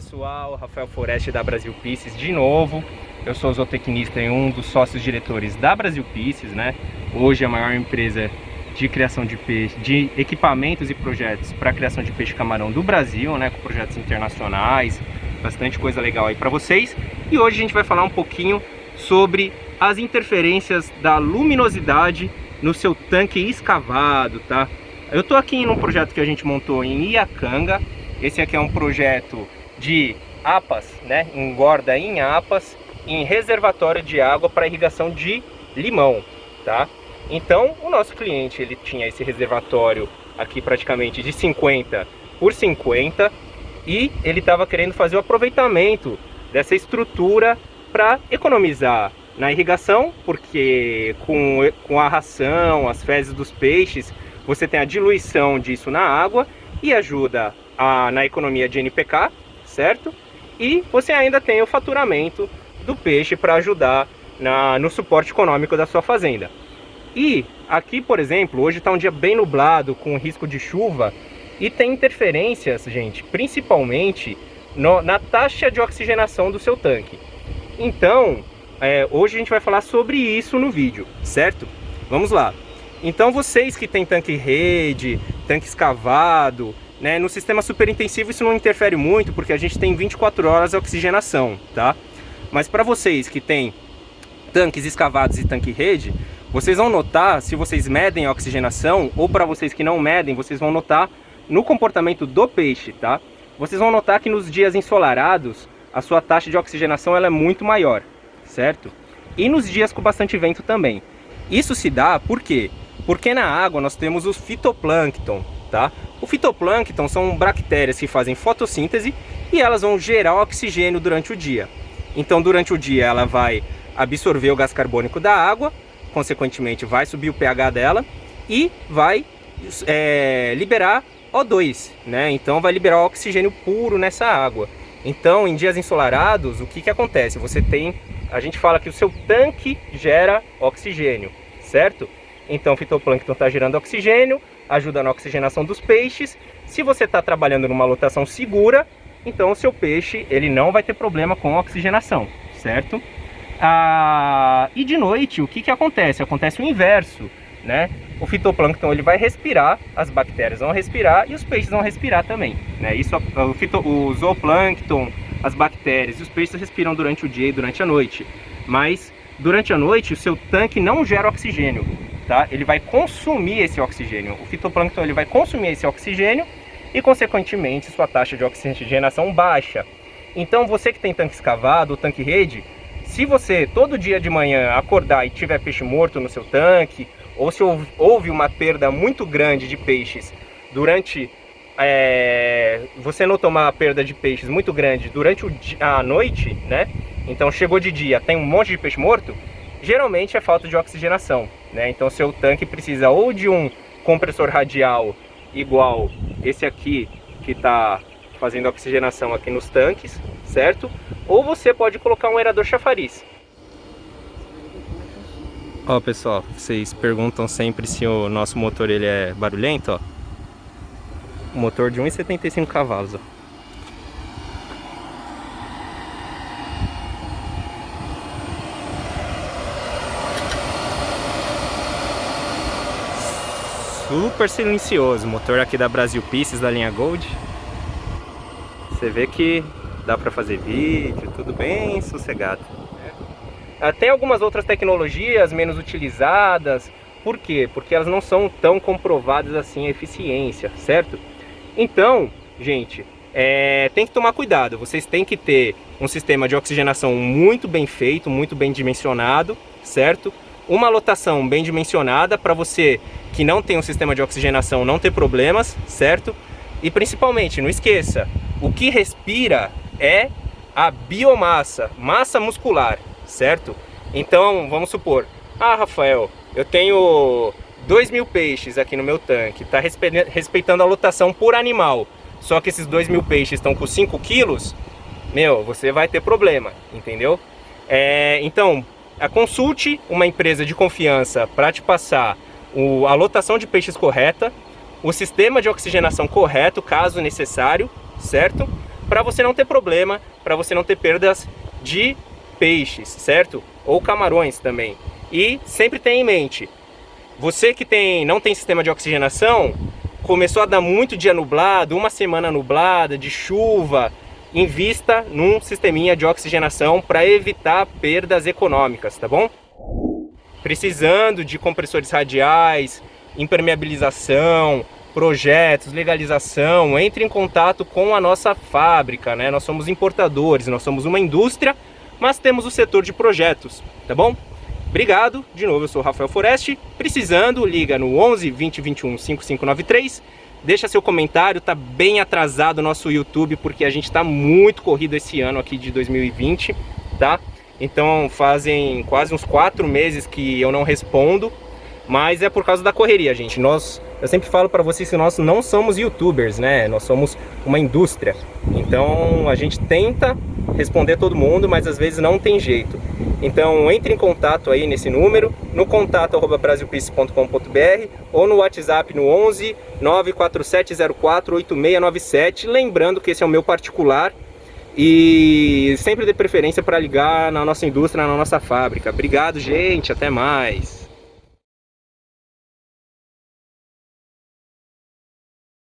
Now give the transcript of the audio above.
pessoal, Rafael Foreste da Brasil Pieces de novo. Eu sou zootecnista e um dos sócios diretores da Brasil Pieces, né? Hoje a maior empresa de criação de peixe, de equipamentos e projetos para criação de peixe camarão do Brasil, né? Com projetos internacionais, bastante coisa legal aí para vocês. E hoje a gente vai falar um pouquinho sobre as interferências da luminosidade no seu tanque escavado, tá? Eu tô aqui num projeto que a gente montou em Iacanga. Esse aqui é um projeto de APAS, né? Engorda em APAS, em reservatório de água para irrigação de limão, tá? Então, o nosso cliente, ele tinha esse reservatório aqui praticamente de 50 por 50 e ele estava querendo fazer o aproveitamento dessa estrutura para economizar na irrigação, porque com, com a ração, as fezes dos peixes, você tem a diluição disso na água e ajuda a, na economia de NPK, certo? E você ainda tem o faturamento do peixe para ajudar na, no suporte econômico da sua fazenda. E aqui, por exemplo, hoje está um dia bem nublado, com risco de chuva, e tem interferências, gente, principalmente no, na taxa de oxigenação do seu tanque. Então, é, hoje a gente vai falar sobre isso no vídeo, certo? Vamos lá. Então vocês que têm tanque rede, tanque escavado, né, no sistema super intensivo isso não interfere muito, porque a gente tem 24 horas de oxigenação, tá? Mas para vocês que têm tanques escavados e tanque rede, vocês vão notar, se vocês medem a oxigenação, ou para vocês que não medem, vocês vão notar no comportamento do peixe, tá? Vocês vão notar que nos dias ensolarados, a sua taxa de oxigenação ela é muito maior, certo? E nos dias com bastante vento também. Isso se dá por quê? Porque na água nós temos o fitoplâncton, tá? O fitoplâncton são bactérias que fazem fotossíntese e elas vão gerar oxigênio durante o dia. Então durante o dia ela vai absorver o gás carbônico da água, consequentemente vai subir o pH dela e vai é, liberar O2, né? Então vai liberar oxigênio puro nessa água. Então em dias ensolarados, o que, que acontece? Você tem, a gente fala que o seu tanque gera oxigênio, certo? Então o fitoplâncton está gerando oxigênio, ajuda na oxigenação dos peixes. Se você está trabalhando numa lotação segura, então o seu peixe ele não vai ter problema com oxigenação, certo? Ah, e de noite, o que, que acontece? Acontece o inverso, né? O fitoplâncton ele vai respirar, as bactérias vão respirar e os peixes vão respirar também, né? Isso, o, fito, o zooplâncton, as bactérias e os peixes respiram durante o dia e durante a noite, mas durante a noite o seu tanque não gera oxigênio, tá? Ele vai consumir esse oxigênio. O fitoplâncton ele vai consumir esse oxigênio e, consequentemente, sua taxa de oxigenação baixa. Então, você que tem tanque escavado tanque rede, se você todo dia de manhã acordar e tiver peixe morto no seu tanque, ou se houve uma perda muito grande de peixes durante... É, você notou uma perda de peixes muito grande durante o, a noite, né? Então chegou de dia, tem um monte de peixe morto, geralmente é falta de oxigenação. Né? Então seu tanque precisa ou de um compressor radial igual esse aqui que está fazendo oxigenação aqui nos tanques, certo? Ou você pode colocar um aerador chafariz. Ó pessoal, vocês perguntam sempre se o nosso motor ele é barulhento, ó. motor de 1,75 cavalos, ó. Super silencioso, motor aqui da Brasil Pieces da linha Gold. Você vê que dá para fazer vídeo, tudo bem sossegado. É. Tem algumas outras tecnologias menos utilizadas, por quê? Porque elas não são tão comprovadas assim a eficiência, certo? Então, gente, é, tem que tomar cuidado, vocês têm que ter um sistema de oxigenação muito bem feito, muito bem dimensionado, certo? Uma lotação bem dimensionada para você que não tem um sistema de oxigenação não ter problemas, certo? E principalmente, não esqueça, o que respira é a biomassa, massa muscular, certo? Então, vamos supor, ah, Rafael, eu tenho 2 mil peixes aqui no meu tanque, está respeitando a lotação por animal, só que esses 2 mil peixes estão com 5 quilos, meu, você vai ter problema, entendeu? É, então, consulte uma empresa de confiança para te passar o, a lotação de peixes correta, o sistema de oxigenação correto, caso necessário, certo? para você não ter problema, para você não ter perdas de peixes, certo? Ou camarões também. E sempre tenha em mente, você que tem, não tem sistema de oxigenação, começou a dar muito dia nublado, uma semana nublada, de chuva, invista num sisteminha de oxigenação para evitar perdas econômicas, tá bom? Precisando de compressores radiais, impermeabilização, projetos, legalização, entre em contato com a nossa fábrica, né? Nós somos importadores, nós somos uma indústria, mas temos o setor de projetos, tá bom? Obrigado, de novo eu sou Rafael Foreste, precisando, liga no 11 20 21 5593, deixa seu comentário, tá bem atrasado o nosso YouTube, porque a gente tá muito corrido esse ano aqui de 2020, tá? Então fazem quase uns quatro meses que eu não respondo, mas é por causa da correria, gente. Nós, eu sempre falo para vocês que nós não somos youtubers, né? Nós somos uma indústria. Então a gente tenta responder todo mundo, mas às vezes não tem jeito. Então entre em contato aí nesse número, no contato brasilpice.com.br ou no WhatsApp no 11 94704 8697, lembrando que esse é o meu particular e sempre dê preferência para ligar na nossa indústria, na nossa fábrica. Obrigado, gente, até mais.